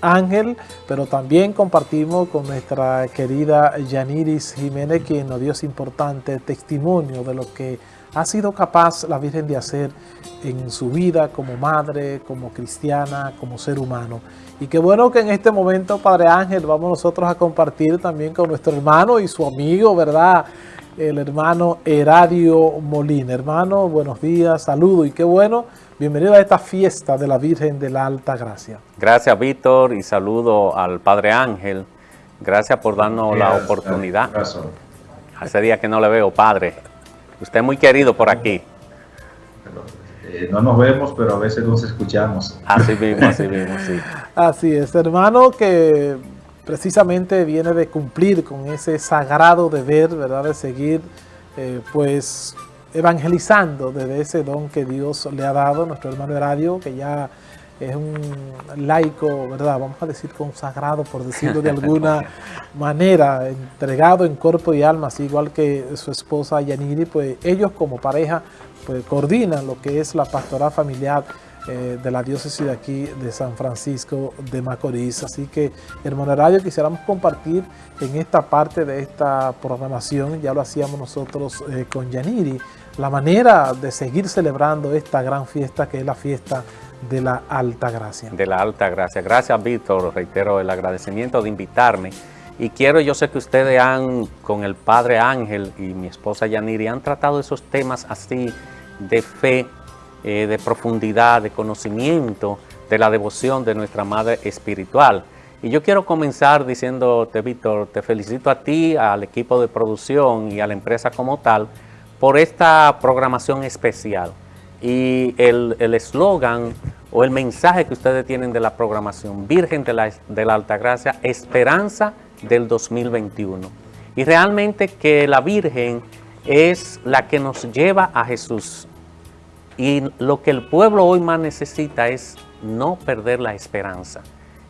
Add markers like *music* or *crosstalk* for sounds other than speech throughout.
Ángel, pero también compartimos con nuestra querida Yaniris Jiménez, quien nos dio ese importante testimonio de lo que ha sido capaz la Virgen de hacer en su vida como madre, como cristiana, como ser humano. Y qué bueno que en este momento, Padre Ángel, vamos nosotros a compartir también con nuestro hermano y su amigo, ¿verdad?, el hermano Heradio Molina. Hermano, buenos días, saludo y qué bueno, bienvenido a esta fiesta de la Virgen de la Alta Gracia. Gracias, Víctor, y saludo al Padre Ángel. Gracias por darnos la oportunidad. Hace días que no le veo, Padre. Usted es muy querido por aquí. Eh, no nos vemos, pero a veces nos escuchamos. Así *laughs* mismo, así mismo, sí. Así es, hermano, que precisamente viene de cumplir con ese sagrado deber, ¿verdad?, de seguir, eh, pues, evangelizando desde ese don que Dios le ha dado, nuestro hermano Heradio, que ya es un laico, ¿verdad?, vamos a decir consagrado, por decirlo de alguna *laughs* manera, entregado en cuerpo y alma, así igual que su esposa Yaniri, pues ellos como pareja, pues coordinan lo que es la pastoral familiar eh, de la diócesis de aquí de San Francisco de Macorís. Así que, hermano Radio, quisiéramos compartir en esta parte de esta programación, ya lo hacíamos nosotros eh, con Yaniri, la manera de seguir celebrando esta gran fiesta que es la fiesta de la Alta Gracia. De la Alta Gracia. Gracias, Víctor. Reitero el agradecimiento de invitarme. Y quiero, yo sé que ustedes han, con el Padre Ángel y mi esposa Yaniri, han tratado esos temas así de fe, eh, de profundidad, de conocimiento, de la devoción de nuestra Madre Espiritual. Y yo quiero comenzar diciéndote, Víctor, te felicito a ti, al equipo de producción y a la empresa como tal, por esta programación especial. Y el eslogan o el mensaje que ustedes tienen de la programación, Virgen de la, de la Altagracia, Esperanza del 2021. Y realmente que la Virgen es la que nos lleva a Jesús. Y lo que el pueblo hoy más necesita es no perder la esperanza.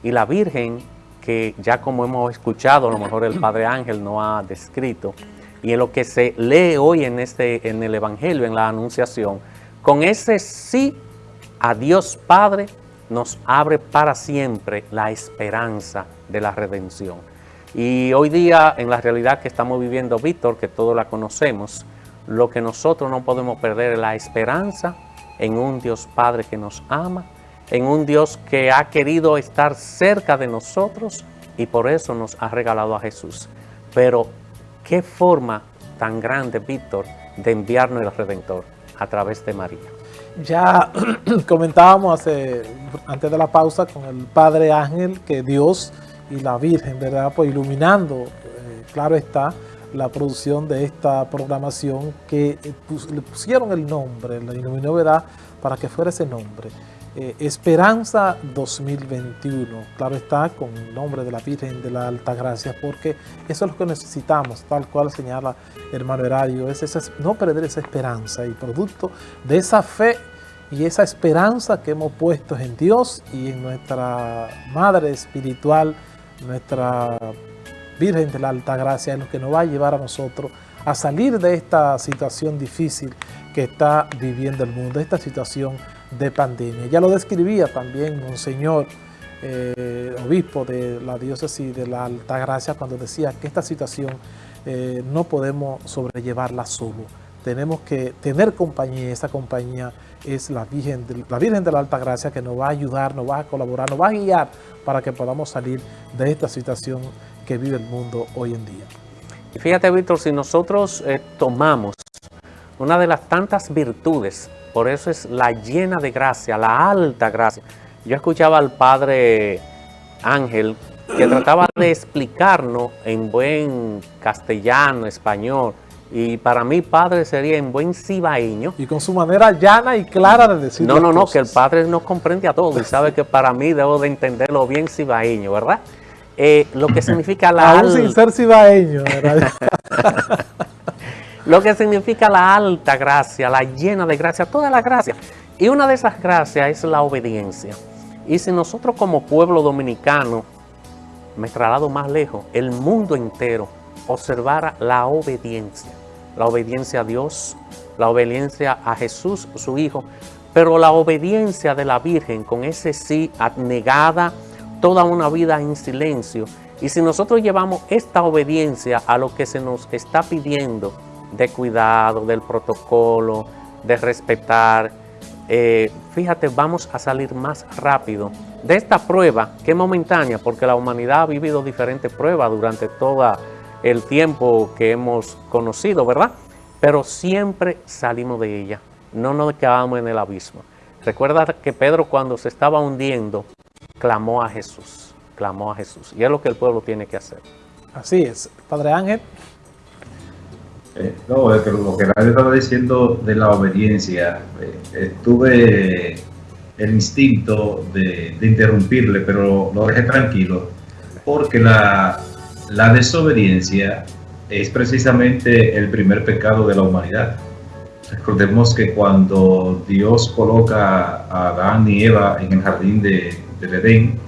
Y la Virgen, que ya como hemos escuchado, a lo mejor el Padre Ángel no ha descrito, y en lo que se lee hoy en, este, en el Evangelio, en la Anunciación, con ese sí a Dios Padre nos abre para siempre la esperanza de la redención. Y hoy día, en la realidad que estamos viviendo, Víctor, que todos la conocemos, lo que nosotros no podemos perder es la esperanza en un Dios Padre que nos ama, en un Dios que ha querido estar cerca de nosotros y por eso nos ha regalado a Jesús. Pero, ¿qué forma tan grande, Víctor, de enviarnos el Redentor? A través de María. Ya *clears throat* comentábamos hace, antes de la pausa con el Padre Ángel que Dios y la Virgen, ¿verdad? Pues iluminando, eh, claro está, la producción de esta programación que eh, le pusieron el nombre, la iluminó ¿verdad? para que fuera ese nombre. Eh, Esperanza 2021, claro está, con el nombre de la Virgen de la Alta Gracia, porque eso es lo que necesitamos, tal cual señala hermano Herario, es no perder esa esperanza y producto de esa fe y esa esperanza que hemos puesto en Dios y en nuestra Madre Espiritual, nuestra Virgen de la Alta Gracia es lo que nos va a llevar a nosotros a salir de esta situación difícil que está viviendo el mundo, esta situación de pandemia. Ya lo describía también Monseñor, eh, obispo de la diócesis de la Alta Gracia, cuando decía que esta situación eh, no podemos sobrellevarla solo. Tenemos que tener compañía, esa compañía es la Virgen, de, la Virgen de la Alta Gracia que nos va a ayudar, nos va a colaborar, nos va a guiar para que podamos salir de esta situación que vive el mundo hoy en día. Y fíjate, Víctor, si nosotros eh, tomamos una de las tantas virtudes, por eso es la llena de gracia, la alta gracia. Yo escuchaba al Padre Ángel que trataba de explicarnos en buen castellano, español, y para mí padre sería en buen cibaeño. Y con su manera llana y clara de decir No, no, no, que el padre nos comprende a todos y sabe que para mí debo de entenderlo bien cibaeño, ¿verdad? Eh, lo que significa la Aún sin ser cibaeño, *laughs* lo que significa la alta gracia, la llena de gracia, toda la gracia. Y una de esas gracias es la obediencia. Y si nosotros como pueblo dominicano, me trasladado más lejos, el mundo entero observara la obediencia, la obediencia a Dios, la obediencia a Jesús, su Hijo, pero la obediencia de la Virgen con ese sí abnegada, toda una vida en silencio. Y si nosotros llevamos esta obediencia a lo que se nos está pidiendo de cuidado, del protocolo, de respetar, eh, fíjate, vamos a salir más rápido de esta prueba que es momentánea, porque la humanidad ha vivido diferentes pruebas durante todo el tiempo que hemos conocido, ¿verdad? Pero siempre salimos de ella, no nos quedamos en el abismo. Recuerda que Pedro cuando se estaba hundiendo, clamó a Jesús, clamó a Jesús. Y es lo que el pueblo tiene que hacer. Así es. Padre Ángel. Eh, no, es que lo que nadie estaba diciendo de la obediencia, eh, tuve el instinto de, interrumpirle, pero lo dejé tranquilo, porque la, desobediencia es precisamente el primer pecado de la humanidad. Recordemos que cuando Dios coloca a Adán y Eva en el jardín de, de Edén,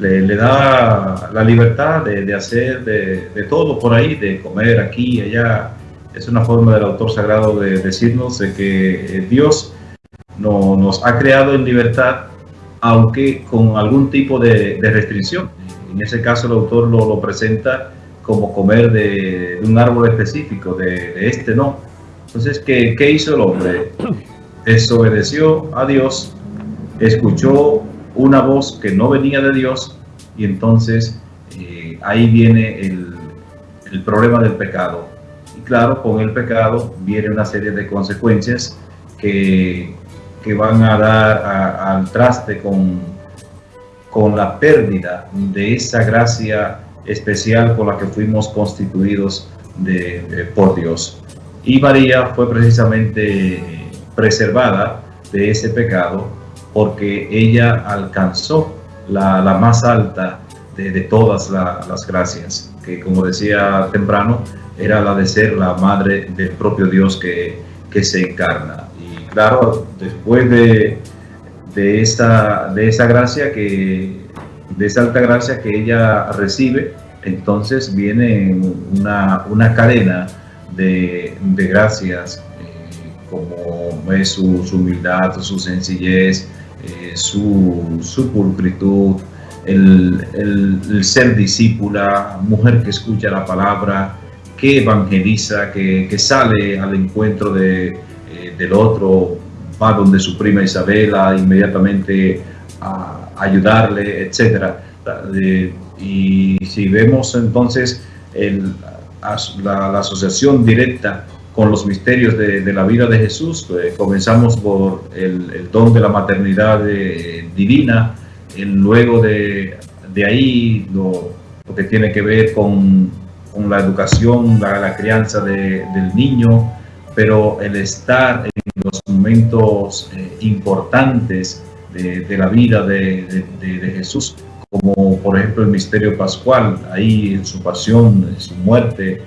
le, da la libertad de, hacer de, todo por ahí, de comer aquí y allá. Es una forma del autor sagrado de decirnos de que eh, Dios no, nos ha creado en libertad, aunque con algún tipo de, restricción. En ese caso el autor lo, lo presenta como comer de, un árbol específico, de, este no. Entonces, ¿qué, ¿qué hizo el hombre? Desobedeció a Dios, escuchó una voz que no venía de Dios y entonces eh, ahí viene el, problema del pecado. Claro, con el pecado viene una serie de consecuencias que, que van a dar al traste con, con la pérdida de esa gracia especial por la que fuimos constituidos de, por Dios. Y María fue precisamente preservada de ese pecado porque ella alcanzó la, más alta de, todas las gracias, que como decía temprano, era la de ser la madre del propio Dios que, se encarna. Y claro, después de, de, esa, de esa gracia, que, de esa alta gracia que ella recibe, entonces viene una, una cadena de, de gracias, eh, como es su, su humildad, su sencillez, eh, su, su pulcritud, el, ser discípula, mujer que escucha la palabra, que evangeliza, que, sale al encuentro de, eh, del otro, va donde su prima Isabela inmediatamente a ayudarle, etc. y si vemos entonces la, asociación directa con los misterios de, la vida de Jesús. Pues, comenzamos por el, don de la maternidad eh, divina, luego de, ahí lo, que tiene que ver con, la educación, la, crianza del niño, pero el estar en los momentos eh, importantes de, la vida de, Jesús, como por ejemplo el misterio pascual, ahí en su pasión, en su muerte,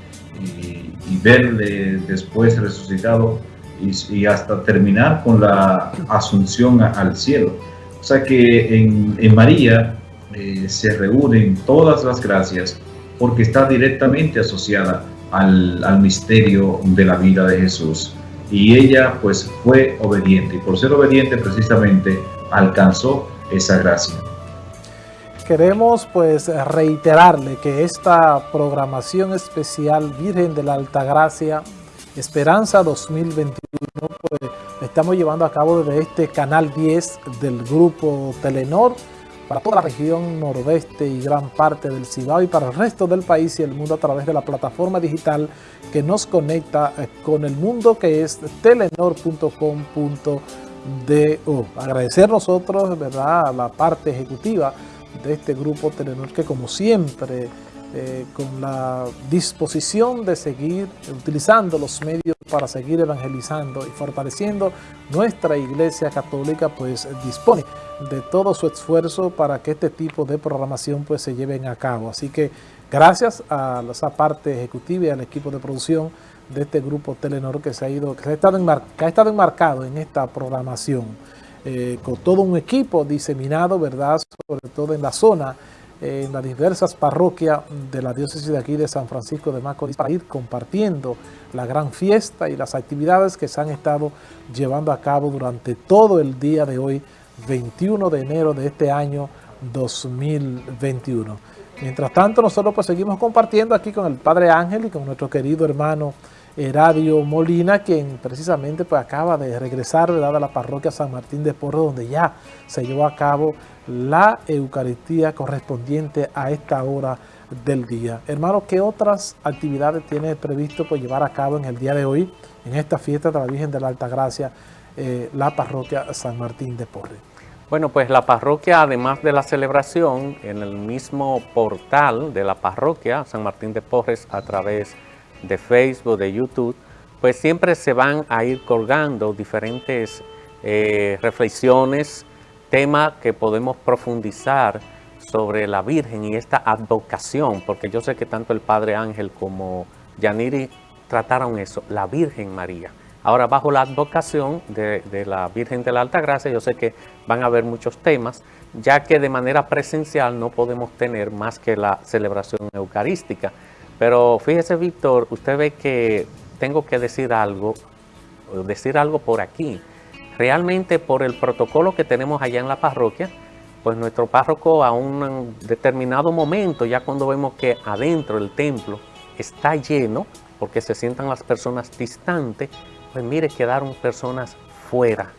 y verle después resucitado y, hasta terminar con la asunción al cielo. O sea que en, María eh, se reúnen todas las gracias porque está directamente asociada al, al, misterio de la vida de Jesús. Y ella pues fue obediente y por ser obediente precisamente alcanzó esa gracia queremos pues reiterarle que esta programación especial Virgen de la Altagracia Esperanza 2021 pues estamos llevando a cabo desde este canal 10 del grupo Telenor para toda la región noroeste y gran parte del Cibao y para el resto del país y el mundo a través de la plataforma digital que nos conecta eh, con el mundo que es telenor.com.do. Agradecer nosotros, ¿verdad?, a la parte ejecutiva de este grupo Telenor que como siempre eh, con la disposición de seguir utilizando los medios para seguir evangelizando y fortaleciendo nuestra iglesia católica pues dispone de todo su esfuerzo para que este tipo de programación pues se lleven a cabo así que gracias a esa parte ejecutiva y al equipo de producción de este grupo Telenor que se ha ido que ha estado, que ha estado enmarcado en esta programación eh, con todo un equipo diseminado, ¿verdad? Sobre todo en la zona, en las diversas parroquias de la diócesis de aquí de San Francisco de Macorís para ir compartiendo la gran fiesta y las actividades que se han estado llevando a cabo durante todo el día de hoy, 21 de enero de este año 2021. Mientras tanto, nosotros pues seguimos compartiendo aquí con el Padre Ángel y con nuestro querido hermano Radio Molina, quien precisamente pues acaba de regresar ¿verdad? a la parroquia San Martín de Porro, donde ya se llevó a cabo la Eucaristía correspondiente a esta hora del día. Hermano, ¿qué otras actividades tiene previsto pues, llevar a cabo en el día de hoy, en esta fiesta de la Virgen de la Alta Gracia, eh, la parroquia San Martín de Porre? Bueno, pues la parroquia, además de la celebración, en el mismo portal de la parroquia San Martín de Porres, a través de Facebook, de YouTube, pues siempre se van a ir colgando diferentes eh, reflexiones, temas que podemos profundizar sobre la Virgen y esta advocación, porque yo sé que tanto el Padre Ángel como Yaniri trataron eso, la Virgen María. Ahora, bajo la advocación de, de, la Virgen de la Alta Gracia, yo sé que van a haber muchos temas, ya que de manera presencial no podemos tener más que la celebración eucarística. Pero fíjese, Víctor, usted ve que tengo que decir algo, decir algo por aquí. Realmente por el protocolo que tenemos allá en la parroquia, pues nuestro párroco a un determinado momento, ya cuando vemos que adentro el templo está lleno, porque se sientan las personas distantes, pues mire, quedaron personas fuera,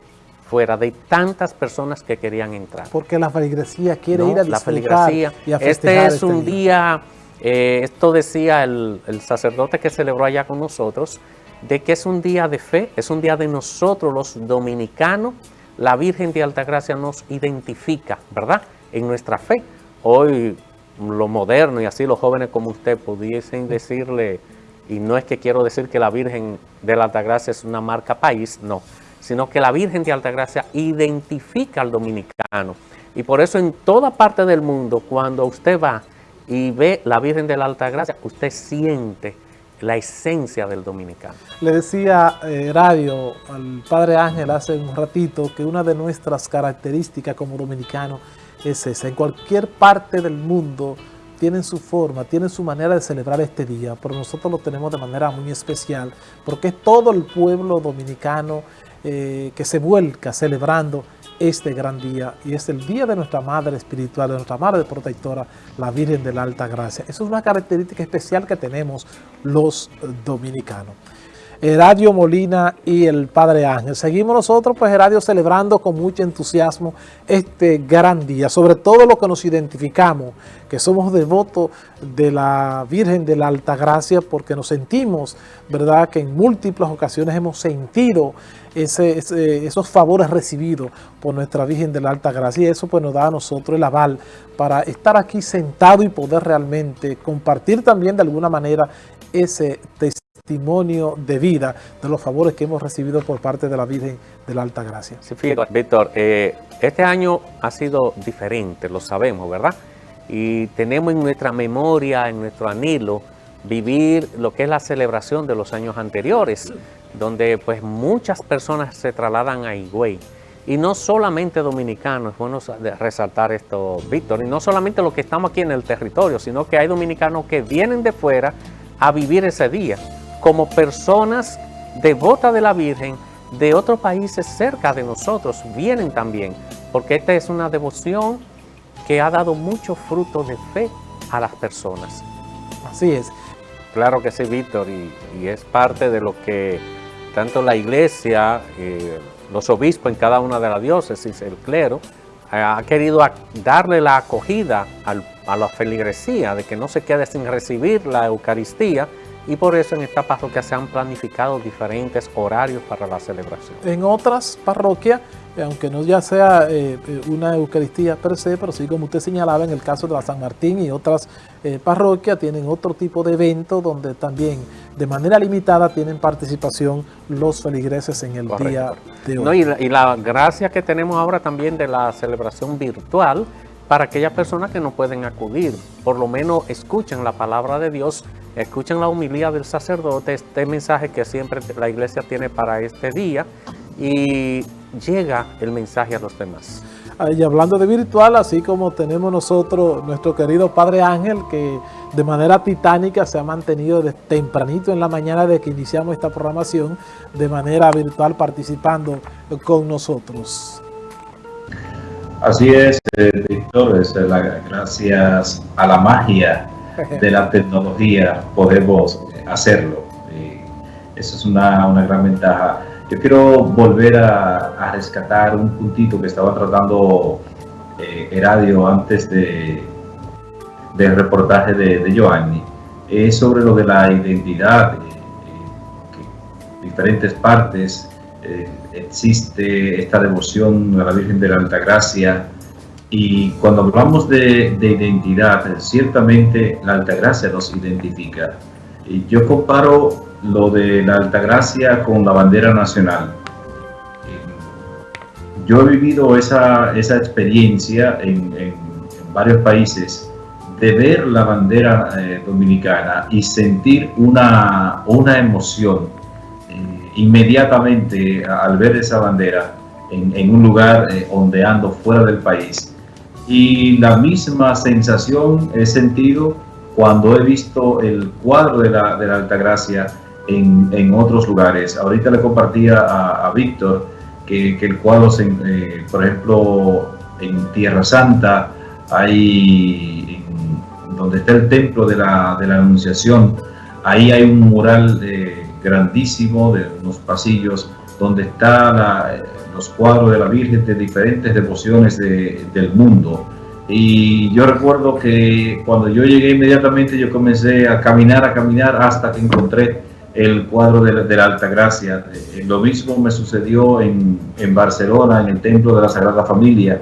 fuera de tantas personas que querían entrar. Porque la feligresía quiere ir a disfrutar la y a Este es este un día eh, esto decía el, sacerdote que celebró allá con nosotros, de que es un día de fe, es un día de nosotros los dominicanos, la Virgen de Altagracia nos identifica, ¿verdad? En nuestra fe. Hoy lo moderno y así los jóvenes como usted pudiesen decirle, y no es que quiero decir que la Virgen de la Altagracia es una marca país, no, sino que la Virgen de Altagracia identifica al dominicano. Y por eso en toda parte del mundo, cuando usted va y ve la Virgen de la Alta Gracia, usted siente la esencia del dominicano. Le decía eh, Radio al Padre Ángel hace un ratito que una de nuestras características como dominicano es esa. En cualquier parte del mundo tienen su forma, tienen su manera de celebrar este día, pero nosotros lo tenemos de manera muy especial porque es todo el pueblo dominicano eh, que se vuelca celebrando este gran día y es el día de nuestra Madre Espiritual, de nuestra Madre Protectora, la Virgen de la Alta Gracia. Eso es una característica especial que tenemos los dominicanos. Heradio Molina y el Padre Ángel. Seguimos nosotros, pues Heradio, celebrando con mucho entusiasmo este gran día, sobre todo lo que nos identificamos, que somos devotos de la Virgen de la Alta Gracia, porque nos sentimos, ¿verdad?, que en múltiples ocasiones hemos sentido esos favores recibidos por nuestra Virgen de la Alta Gracia, y eso pues nos da a nosotros el aval para estar aquí sentado y poder realmente compartir también de alguna manera ese testimonio testimonio de vida de los favores que hemos recibido por parte de la Virgen de la Alta Gracia. Sí, fíjate, Víctor, eh, este año ha sido diferente, lo sabemos, ¿verdad? Y tenemos en nuestra memoria, en nuestro anhelo, vivir lo que es la celebración de los años anteriores, donde pues muchas personas se trasladan a Higüey. Y no solamente dominicanos, es bueno resaltar esto, Víctor, y no solamente los que estamos aquí en el territorio, sino que hay dominicanos que vienen de fuera a vivir ese día como personas devotas de la Virgen de otros países cerca de nosotros vienen también, porque esta es una devoción que ha dado mucho fruto de fe a las personas. Así es. Claro que sí, Víctor, y, es parte de lo que tanto la iglesia, eh, los obispos en cada una de las diócesis, el clero, ha querido darle la acogida a la feligresía, de que no se quede sin recibir la Eucaristía, y por eso en esta parroquia se han planificado diferentes horarios para la celebración. En otras parroquias, eh, aunque no ya sea eh, eh, una Eucaristía per se, pero sí como usted señalaba en el caso de la San Martín y otras parroquias, tienen otro tipo de evento donde también de manera limitada tienen participación los feligreses en el día de hoy. y, la, y la gracia que tenemos ahora también de la celebración virtual, para aquellas personas que no pueden acudir, por lo menos escuchen la palabra de Dios Escuchen la humildad del sacerdote, este mensaje que siempre la iglesia tiene para este día y llega el mensaje a los demás. Y hablando de virtual, así como tenemos nosotros nuestro querido Padre Ángel, que de manera titánica se ha mantenido desde tempranito en la mañana de que iniciamos esta programación, de manera virtual participando con nosotros. Así es, eh, Víctor, es la, gracias a la magia *laughs* de la tecnología podemos hacerlo. Esa es una, una, gran ventaja. Yo quiero volver a, rescatar un puntito que estaba tratando eh, Heradio antes de, del reportaje de, de Giovanni. Es sobre lo de la identidad, eh, diferentes partes eh, existe esta devoción a la Virgen de la Altagracia y cuando hablamos de, de identidad, ciertamente la Altagracia nos identifica. Y yo comparo lo de la Altagracia con la bandera nacional. Yo he vivido esa, esa experiencia en, en, varios países de ver la bandera eh, dominicana y sentir una, una emoción inmediatamente al ver esa bandera en, un lugar eh, ondeando fuera del país. Y la misma sensación he sentido cuando he visto el cuadro de la, de la Altagracia en, en, otros lugares. Ahorita le compartía a, Víctor que, que, el cuadro, se, eh, por ejemplo, en Tierra Santa, hay, donde está el templo de la, de la Anunciación, ahí hay un mural de grandísimo de unos pasillos donde están los cuadros de la Virgen de diferentes devociones del mundo. Y yo recuerdo que cuando yo llegué inmediatamente yo comencé a caminar, a caminar hasta que encontré el cuadro de la, de la Alta Gracia. Eh, lo mismo me sucedió en, en, Barcelona, en el Templo de la Sagrada Familia,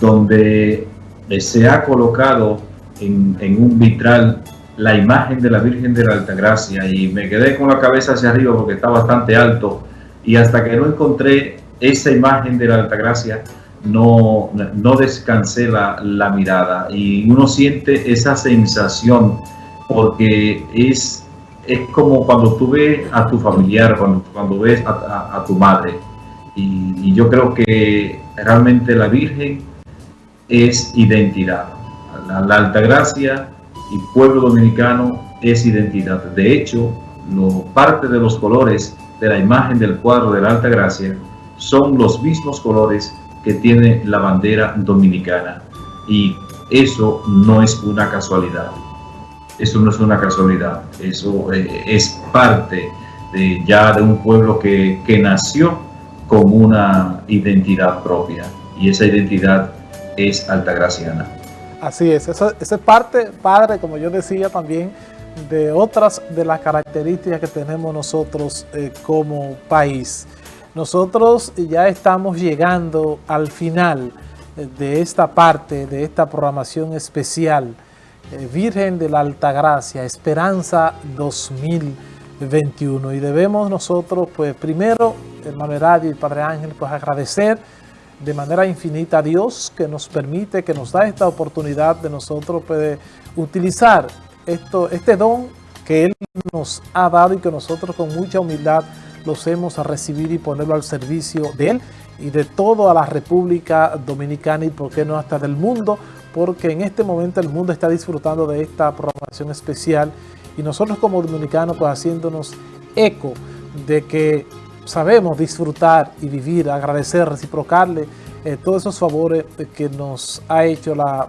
donde eh, se ha colocado en, en un vitral la imagen de la Virgen de la Altagracia y me quedé con la cabeza hacia arriba porque está bastante alto. Y hasta que no encontré esa imagen de la Altagracia no, no descansé la, la mirada. Y uno siente esa sensación porque es, es como cuando tú ves a tu familiar, cuando, cuando ves a, tu madre. Y, y yo creo que realmente la Virgen es identidad. La, la Altagracia y pueblo dominicano es identidad. De hecho, lo, parte de los colores de la imagen del cuadro de la Alta Gracia son los mismos colores que tiene la bandera dominicana. Y eso no es una casualidad. Eso no es una casualidad. Eso eh, es parte ya de un pueblo que, que nació con una identidad propia. Y esa identidad es altagraciana. Así es, eso, es parte, padre, como yo decía también, de otras de las características que tenemos nosotros eh, como país. Nosotros ya estamos llegando al final eh, de esta parte, de esta programación especial, eh, Virgen de la Altagracia, Esperanza 2021. Y debemos nosotros, pues primero, hermano Radio y Padre Ángel, pues agradecer de manera infinita a Dios que nos permite, que nos da esta oportunidad de nosotros puede utilizar esto, este don que Él nos ha dado y que nosotros con mucha humildad los hemos a recibir y ponerlo al servicio de Él y de toda la República Dominicana y por qué no hasta del mundo, porque en este momento el mundo está disfrutando de esta programación especial y nosotros como dominicanos pues haciéndonos eco de que sabemos disfrutar y vivir, agradecer, reciprocarle eh, todos esos favores que nos ha hecho la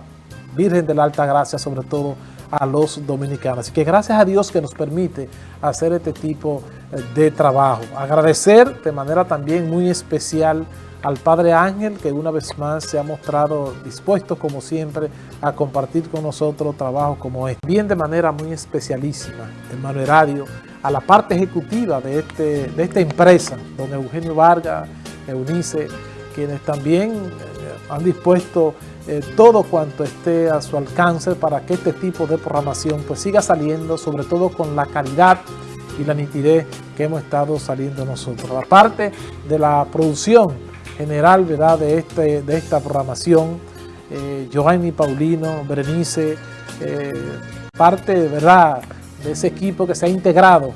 Virgen de la Alta Gracia, sobre todo a los dominicanos. Así que gracias a Dios que nos permite hacer este tipo eh, de trabajo. Agradecer de manera también muy especial al Padre Ángel, que una vez más se ha mostrado dispuesto, como siempre, a compartir con nosotros trabajo como este. Bien de manera muy especialísima, hermano Heradio, a la parte ejecutiva de, este, de esta empresa, don Eugenio Vargas, Eunice, quienes también eh, han dispuesto eh, todo cuanto esté a su alcance para que este tipo de programación pues siga saliendo, sobre todo con la calidad y la nitidez que hemos estado saliendo nosotros. Aparte de la producción general ¿verdad? De, este, de esta programación, eh, Giovanni Paulino, Berenice, eh, parte ¿verdad? de ese equipo que se ha integrado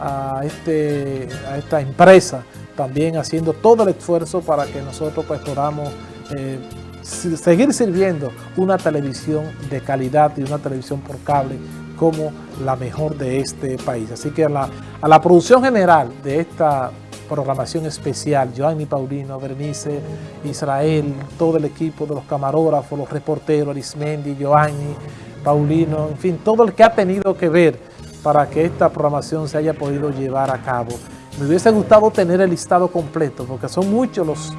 a, este, a esta empresa, también haciendo todo el esfuerzo para que nosotros pues, podamos eh, seguir sirviendo una televisión de calidad y una televisión por cable como la mejor de este país. Así que a la, a la producción general de esta programación especial, Joanny Paulino, Bernice, Israel, todo el equipo de los camarógrafos, los reporteros, Arismendi, Joanny, Paulino, en fin, todo el que ha tenido que ver para que esta programación se haya podido llevar a cabo. Me hubiese gustado tener el listado completo, porque son muchos los,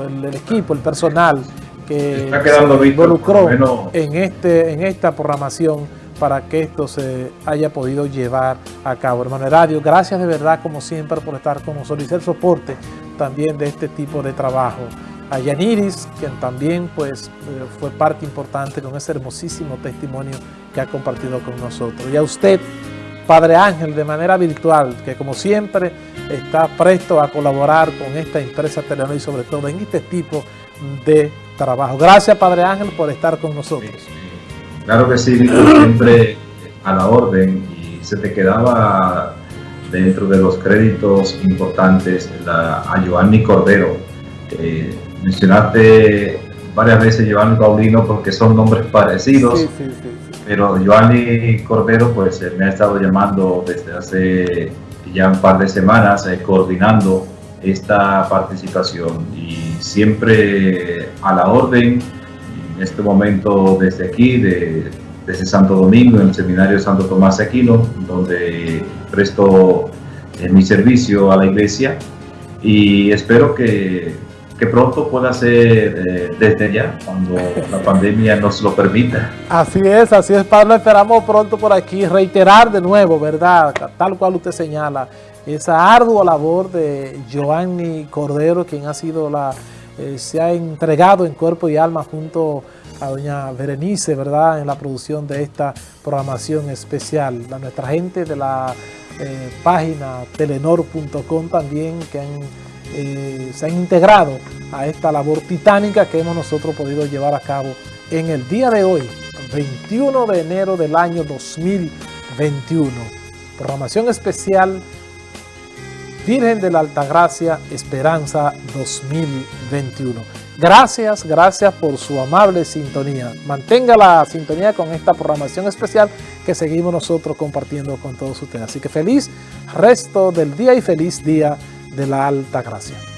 el, equipo, el personal que se involucró en, este, en esta programación para que esto se haya podido llevar a cabo. Hermano Radio, gracias de verdad como siempre por estar con nosotros y ser soporte también de este tipo de trabajo. A Yaniris, quien también pues, eh, fue parte importante con ese hermosísimo testimonio que ha compartido con nosotros. Y a usted, Padre Ángel, de manera virtual, que como siempre está presto a colaborar con esta empresa Telenor y sobre todo en este tipo de trabajo. Gracias, Padre Ángel, por estar con nosotros. Claro que sí, siempre a la orden. Y se te quedaba dentro de los créditos importantes la, a Giovanni Cordero. mencionaste varias veces Giovanni Paulino porque son nombres parecidos, pero Giovanni Cordero pues eh, me ha estado llamando desde hace ya un par de semanas eh, coordinando esta participación. Y siempre a la orden en este momento desde aquí, de, desde Santo Domingo, en el Seminario Santo Tomás Aquino, donde presto eh, mi servicio a la iglesia y espero que, que pronto pueda ser eh, desde ya, cuando la pandemia nos lo permita. Así es, así es, Pablo, esperamos pronto por aquí reiterar de nuevo, ¿verdad? Tal cual usted señala, esa ardua labor de Giovanni Cordero, quien ha sido la eh, se ha entregado en cuerpo y alma junto a doña Berenice, ¿verdad?, en la producción de esta programación especial. A nuestra gente de la eh, página telenor.com también que eh, se han integrado a esta labor titánica que hemos nosotros podido llevar a cabo en el día de hoy, 21 de enero del año 2021. Programación especial Virgen de la Altagracia Esperanza 2021. Gracias, gracias por su amable sintonía. Mantenga la sintonía con esta programación especial que seguimos nosotros compartiendo con todos ustedes. Así que feliz resto del día y feliz día de la Altagracia.